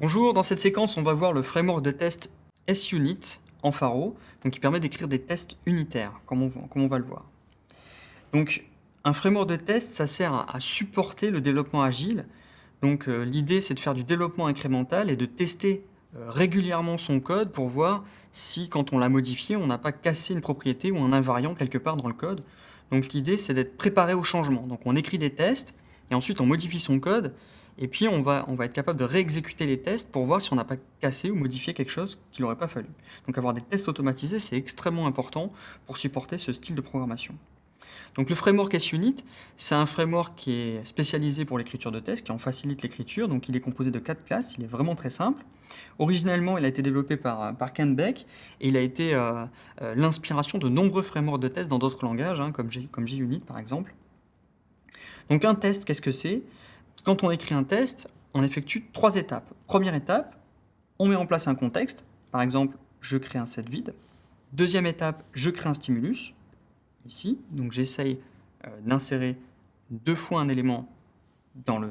Bonjour, dans cette séquence, on va voir le framework de test SUnit en Faro, donc qui permet d'écrire des tests unitaires, comme on, va le voir. Donc, un framework de test, ça sert à, supporter le développement agile. Donc, euh, l'idée, c'est de faire du développement incrémental et de tester euh, régulièrement son code pour voir si, quand on l'a modifié, on n'a pas cassé une propriété ou un invariant quelque part dans le code. Donc, l'idée, c'est d'être préparé au changement. Donc, on écrit des tests et ensuite on modifie son code et puis, on va, on va être capable de réexécuter les tests pour voir si on n'a pas cassé ou modifié quelque chose qu'il n'aurait pas fallu. Donc, avoir des tests automatisés, c'est extrêmement important pour supporter ce style de programmation. Donc, le framework SUnit, c'est un framework qui est spécialisé pour l'écriture de tests, qui en facilite l'écriture. Donc, il est composé de quatre classes. Il est vraiment très simple. Originellement, il a été développé par, par Ken Beck et il a été euh, euh, l'inspiration de nombreux frameworks de tests dans d'autres langages, hein, comme, comme JUnit par exemple. Donc, un test, qu'est-ce que c'est? Quand on écrit un test, on effectue trois étapes. Première étape, on met en place un contexte. Par exemple, je crée un set vide. Deuxième étape, je crée un stimulus, ici. Donc j'essaye euh, d'insérer deux fois un élément dans le,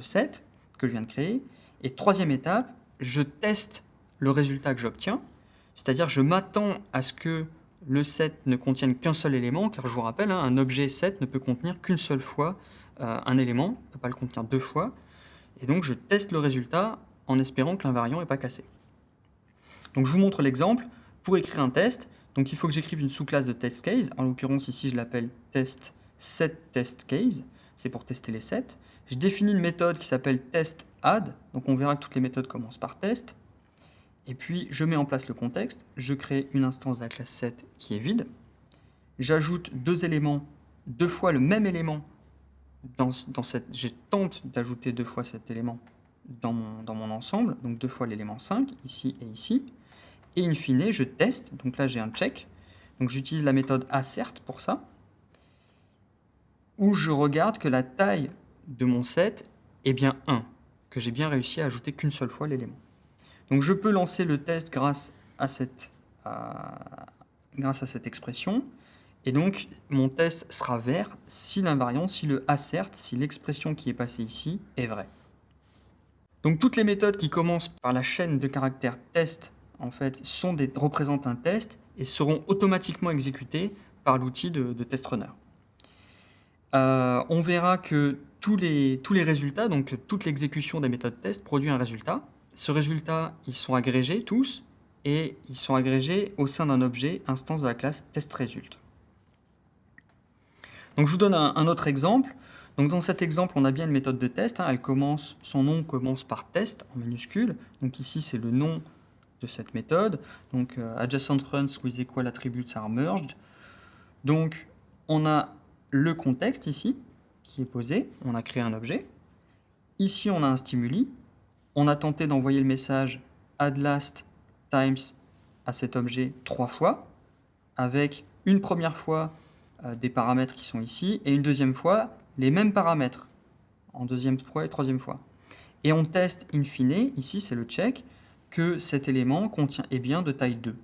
set que je viens de créer. Et troisième étape, je teste le résultat que j'obtiens. C'est-à-dire je m'attends à ce que le set ne contienne qu'un seul élément, car je vous rappelle, hein, un objet set ne peut contenir qu'une seule fois euh, un élément, ne peut pas le contenir deux fois, et donc je teste le résultat en espérant que l'invariant n'est pas cassé. Donc je vous montre l'exemple. Pour écrire un test, donc il faut que j'écrive une sous-classe de test case. En l'occurrence ici je l'appelle test set test case. C'est pour tester les sets. Je définis une méthode qui s'appelle test add. Donc on verra que toutes les méthodes commencent par test. Et puis je mets en place le contexte. Je crée une instance de la classe set qui est vide. J'ajoute deux éléments, deux fois le même élément dans, cette, j'ai tente d'ajouter deux fois cet élément dans mon, ensemble, donc deux fois l'élément 5, ici et ici. Et in fine, je teste, donc là j'ai un check, donc j'utilise la méthode assert pour ça, où je regarde que la taille de mon set est bien 1, que j'ai bien réussi à ajouter qu'une seule fois l'élément. Donc je peux lancer le test grâce à cette expression, et donc, mon test sera vert si l'invariant, si le assert, si l'expression qui est passée ici est vraie. Donc, toutes les méthodes qui commencent par la chaîne de caractères test, en fait, sont des, représentent un test et seront automatiquement exécutées par l'outil de, test runner. Euh, on verra que tous les, tous les résultats, donc toute l'exécution des méthodes test produit un résultat. Ce résultat, ils sont agrégés tous, et ils sont agrégés au sein d'un objet instance de la classe testResult. Donc je vous donne un, autre exemple. Donc dans cet exemple, on a bien une méthode de test. Hein. Elle commence, son nom commence par test en minuscule. Donc ici, c'est le nom de cette méthode. Donc euh, adjacent runs with equal attributes are merged. Donc on a le contexte ici qui est posé. On a créé un objet. Ici, on a un stimuli. On a tenté d'envoyer le message add last times à cet objet trois fois, avec une première fois des paramètres qui sont ici, et une deuxième fois, les mêmes paramètres, en deuxième fois et troisième fois. Et on teste in fine, ici c'est le check, que cet élément contient est bien de taille 2.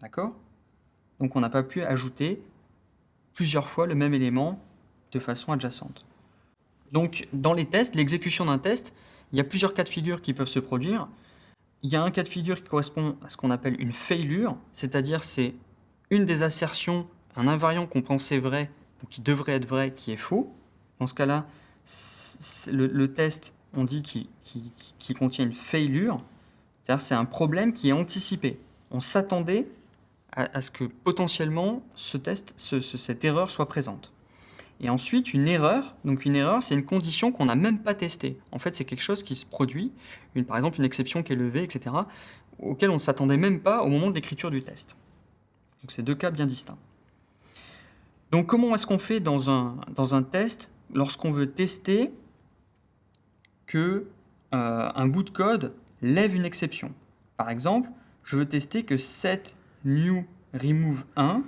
D'accord? Donc on n'a pas pu ajouter plusieurs fois le même élément de façon adjacente. Donc dans les tests, l'exécution d'un test, il y a plusieurs cas de figure qui peuvent se produire. Il y a un cas de figure qui correspond à ce qu'on appelle une failure, c'est-à-dire c'est une des assertions un invariant qu'on pensait vrai, qui devrait être vrai, qui est faux, dans ce cas-là, le, test, on dit qu'il contient une failure, c'est-à-dire c'est un problème qui est anticipé. On s'attendait à, ce que potentiellement ce test, cette erreur soit présente. Et ensuite, une erreur, donc une erreur, c'est une condition qu'on n'a même pas testée. En fait, c'est quelque chose qui se produit, une, par exemple une exception qui est levée, etc., auquel on ne s'attendait même pas au moment de l'écriture du test. Donc c'est deux cas bien distincts. Donc comment est-ce qu'on fait dans un, test lorsqu'on veut tester que euh, un bout de code lève une exception? Par exemple, je veux tester que set new remove 1,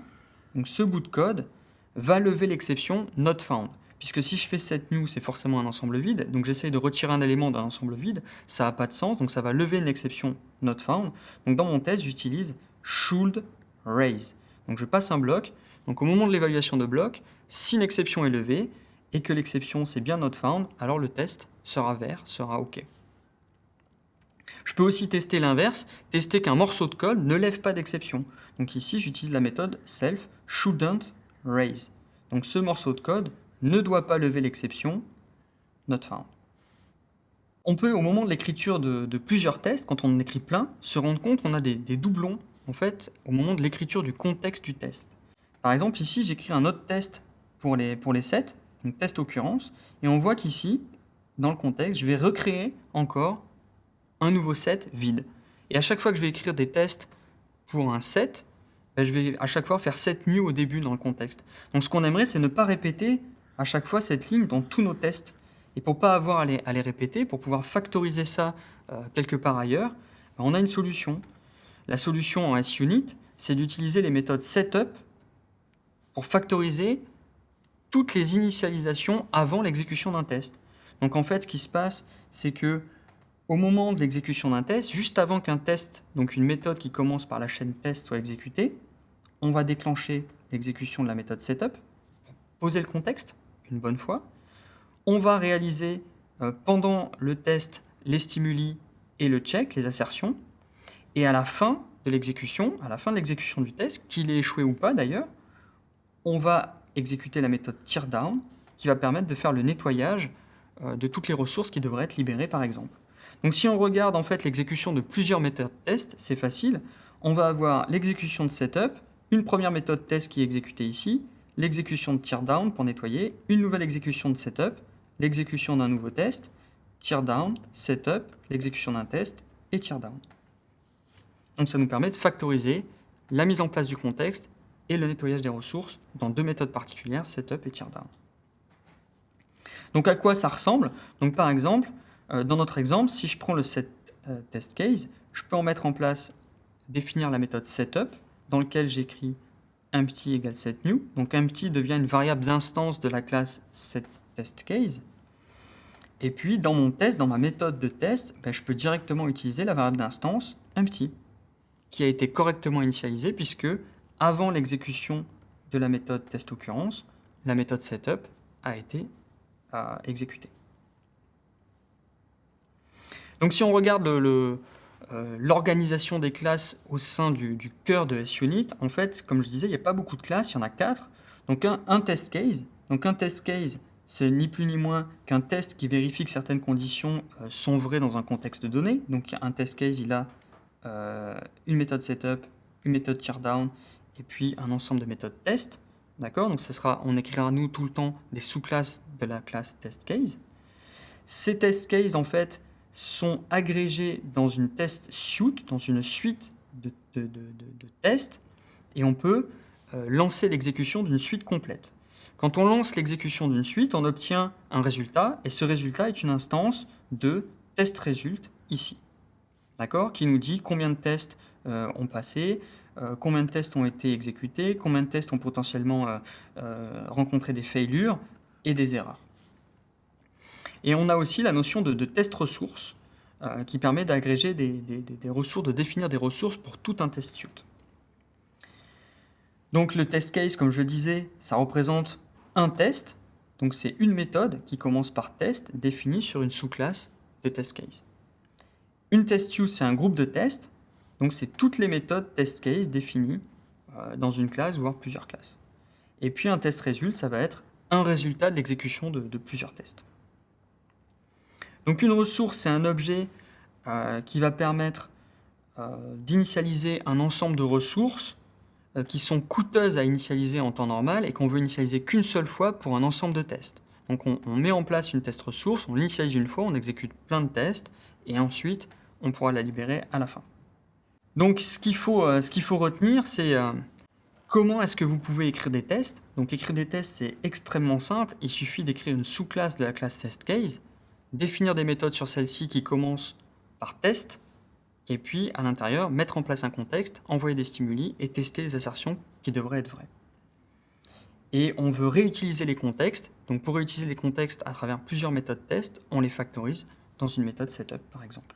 donc ce bout de code, va lever l'exception not found. Puisque si je fais set new, c'est forcément un ensemble vide, donc j'essaye de retirer un élément d'un ensemble vide, ça n'a pas de sens, donc ça va lever une exception not found. Donc dans mon test, j'utilise should raise. Donc je passe un bloc, donc au moment de l'évaluation de bloc, si une exception est levée et que l'exception c'est bien not found, alors le test sera vert, sera OK. Je peux aussi tester l'inverse, tester qu'un morceau de code ne lève pas d'exception. Donc ici, j'utilise la méthode self shouldn't raise. Donc ce morceau de code ne doit pas lever l'exception not found. On peut, au moment de l'écriture de, plusieurs tests, quand on en écrit plein, se rendre compte qu'on a des, doublons en fait, au moment de l'écriture du contexte du test. Par exemple, ici, j'écris un autre test pour les, pour les sets, donc test occurrence, et on voit qu'ici, dans le contexte, je vais recréer encore un nouveau set vide. Et à chaque fois que je vais écrire des tests pour un set, ben, je vais à chaque fois faire set new au début dans le contexte. Donc ce qu'on aimerait, c'est ne pas répéter à chaque fois cette ligne dans tous nos tests. Et pour pas avoir à les, à les répéter, pour pouvoir factoriser ça euh, quelque part ailleurs, ben, on a une solution. La solution en SUnit, c'est d'utiliser les méthodes setup pour factoriser toutes les initialisations avant l'exécution d'un test. Donc en fait, ce qui se passe, c'est que au moment de l'exécution d'un test, juste avant qu'un test, donc une méthode qui commence par la chaîne test soit exécutée, on va déclencher l'exécution de la méthode setup, pour poser le contexte une bonne fois. On va réaliser euh, pendant le test les stimuli et le check, les assertions. Et à la fin de l'exécution, à la fin de l'exécution du test, qu'il ait échoué ou pas d'ailleurs, on va exécuter la méthode teardown qui va permettre de faire le nettoyage euh, de toutes les ressources qui devraient être libérées par exemple. Donc si on regarde en fait l'exécution de plusieurs méthodes test, c'est facile. On va avoir l'exécution de setup, une première méthode test qui est exécutée ici, l'exécution de teardown pour nettoyer, une nouvelle exécution de setup, l'exécution d'un nouveau test, teardown, setup, l'exécution d'un test et teardown. Donc ça nous permet de factoriser la mise en place du contexte et le nettoyage des ressources dans deux méthodes particulières, setup et teardown. Donc à quoi ça ressemble? Donc par exemple, euh, dans notre exemple, si je prends le set euh, test case, je peux en mettre en place, définir la méthode setup, dans lequel j'écris empty égale setNew. Donc empty devient une variable d'instance de la classe setTestCase. Et puis dans mon test, dans ma méthode de test, ben, je peux directement utiliser la variable d'instance empty, qui a été correctement initialisée puisque avant l'exécution de la méthode testOccurrence, la méthode setup a été euh, exécutée. Donc si on regarde euh, l'organisation des classes au sein du, cœur de SUnit, en fait, comme je disais, il n'y a pas beaucoup de classes, il y en a quatre. Donc un, test case, donc un test case, c'est ni plus ni moins qu'un test qui vérifie que certaines conditions euh, sont vraies dans un contexte donné. Donc un test case, il a une méthode setup, une méthode teardown, et puis un ensemble de méthodes test. D'accord? Donc sera, on écrira nous tout le temps des sous-classes de la classe test case. Ces test cases, en fait, sont agrégés dans une test suite, dans une suite de, tests, et on peut euh, lancer l'exécution d'une suite complète. Quand on lance l'exécution d'une suite, on obtient un résultat, et ce résultat est une instance de test result ici, d'accord, qui nous dit combien de tests euh, ont passé, combien de tests ont été exécutés, combien de tests ont potentiellement rencontré des failures et des erreurs. Et on a aussi la notion de, test ressources euh, qui permet d'agréger des, ressources, de définir des ressources pour tout un test suite. Donc le test case, comme je disais, ça représente un test. Donc c'est une méthode qui commence par test définie sur une sous-classe de test case. Une test use, c'est un groupe de tests. Donc c'est toutes les méthodes test case définies euh, dans une classe, voire plusieurs classes. Et puis un test result, ça va être un résultat de l'exécution de plusieurs tests. Donc une ressource, c'est un objet euh, qui va permettre euh, d'initialiser un ensemble de ressources qui sont coûteuses à initialiser en temps normal et qu'on veut initialiser qu'une seule fois pour un ensemble de tests. Donc on, met en place une test ressource, on l'initialise une fois, on exécute plein de tests et ensuite on pourra la libérer à la fin. Donc ce qu'il faut, retenir, c'est comment est-ce que vous pouvez écrire des tests. Donc écrire des tests, c'est extrêmement simple. Il suffit d'écrire une sous-classe de la classe testCase définir des méthodes sur celle-ci qui commencent par test, et puis à l'intérieur, mettre en place un contexte, envoyer des stimuli et tester les assertions qui devraient être vraies. Et on veut réutiliser les contextes, donc pour réutiliser les contextes à travers plusieurs méthodes test, on les factorise dans une méthode setup par exemple.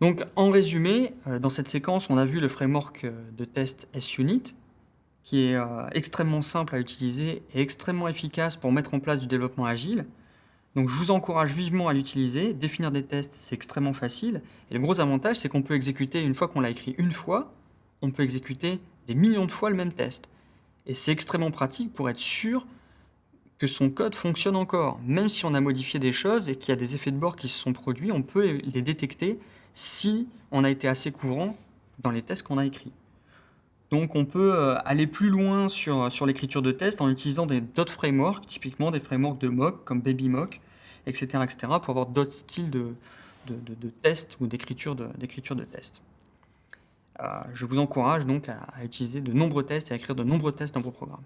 Donc en résumé, euh, dans cette séquence, on a vu le framework euh, de test SUnit, qui est euh, extrêmement simple à utiliser et extrêmement efficace pour mettre en place du développement agile, Donc je vous encourage vivement à l'utiliser. Définir des tests, c'est extrêmement facile. Et le gros avantage, c'est qu'on peut exécuter, une fois qu'on l'a écrit une fois, on peut exécuter des millions de fois le même test. Et c'est extrêmement pratique pour être sûr que son code fonctionne encore. Même si on a modifié des choses et qu'il y a des effets de bord qui se sont produits, on peut les détecter si on a été assez couvrant dans les tests qu'on a écrits. Donc on peut euh, aller plus loin sur, l'écriture de tests en utilisant d'autres frameworks, typiquement des frameworks de mock comme BabyMock, etc., etc., pour avoir d'autres styles de, tests ou d'écriture de, tests. Euh, je vous encourage donc à utiliser de nombreux tests et à écrire de nombreux tests dans vos programmes.